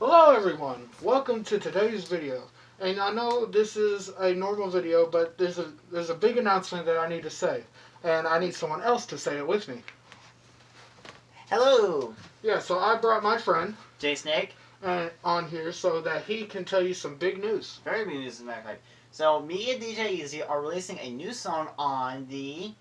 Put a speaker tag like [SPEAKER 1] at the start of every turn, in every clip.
[SPEAKER 1] Hello everyone, welcome to today's video. And I know this is a normal video, but there's a there's a big announcement that I need to say. And I need someone else to say it with me.
[SPEAKER 2] Hello,
[SPEAKER 1] Yeah, so I brought my friend
[SPEAKER 2] Jay Snake.
[SPEAKER 1] uh, on here so that he can tell you some big news.
[SPEAKER 2] Very big news, as a matter of fact. So, me and DJ Easy are releasing a new song on the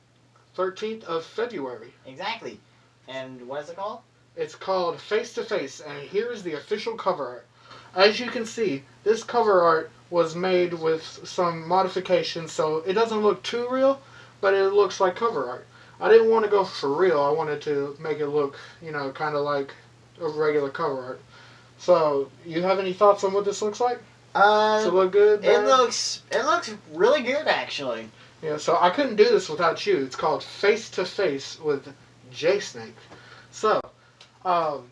[SPEAKER 1] 13th of February.
[SPEAKER 2] exactly. And what is it called?
[SPEAKER 1] It's called Face to Face, and here's the official cover art. As you can see, this cover art was made with some modifications, so it doesn't look too real, but it looks like cover art. I didn't want to go for real. I wanted to make it look, you know, kind of like a regular cover art. So, you have any thoughts on what this looks like? Does it
[SPEAKER 2] Uh,
[SPEAKER 1] look good?
[SPEAKER 2] it looks it looks really good actually.
[SPEAKER 1] Yeah, so I couldn't do this without you. It's called Face to Face with J Snake. So, um,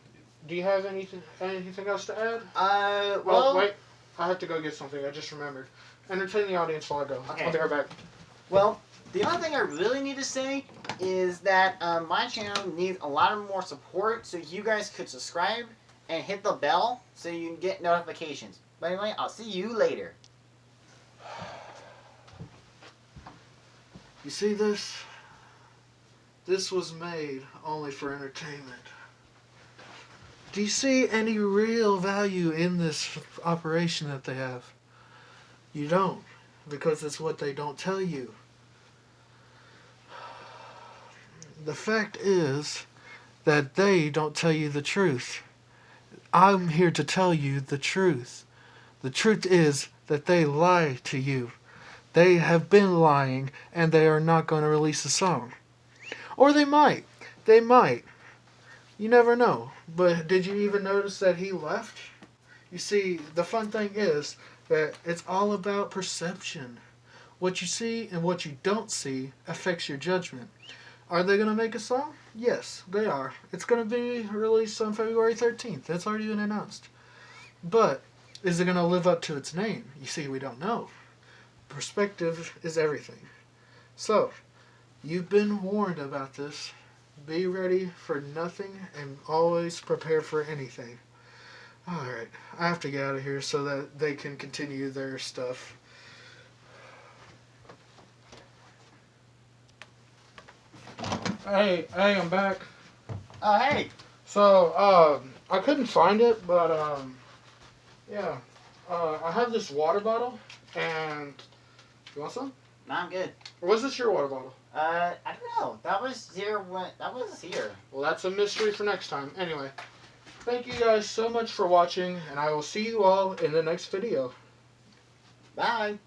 [SPEAKER 1] do you have anything anything else to add?
[SPEAKER 2] Uh,
[SPEAKER 1] Well,
[SPEAKER 2] well,
[SPEAKER 1] wait. I have to go get something. I just remembered. Entertain the audience while I go.
[SPEAKER 2] Okay.
[SPEAKER 1] I'll be right back.
[SPEAKER 2] well, the only thing I really need to say is that um, my channel needs a lot of more support, so you guys could subscribe and hit the bell so you can get notifications. But anyway, I'll see you later.
[SPEAKER 1] You see this? This was made only for entertainment. Do you see any real value in this operation that they have? You don't, because it's what they don't tell you. The fact is that they don't tell you the truth. I'm here to tell you the truth. The truth is that they lie to you. They have been lying and they are not going to release a song. Or they might. They might. You never know. But did you even notice that he left? You see, the fun thing is that it's all about perception. What you see and what you don't see affects your judgment. Are they going to make a song? Yes, they are. It's going to be released on February 13th. That's already been announced. But is it going to live up to its name? You see, we don't know. Perspective is everything. So, you've been warned about this. Be ready for nothing and always prepare for anything. Alright, I have to get out of here so that they can continue their stuff. Hey, hey, I'm back.
[SPEAKER 2] Oh, hey.
[SPEAKER 1] So, um, I couldn't find it, but, um, yeah. Uh, I have this water bottle, and. You want some?
[SPEAKER 2] No, I'm good.
[SPEAKER 1] Or was this your water bottle?
[SPEAKER 2] Uh, I don't know. That was here when that was here.
[SPEAKER 1] Well, that's a mystery for next time. Anyway, thank you guys so much for watching, and I will see you all in the next video.
[SPEAKER 2] Bye.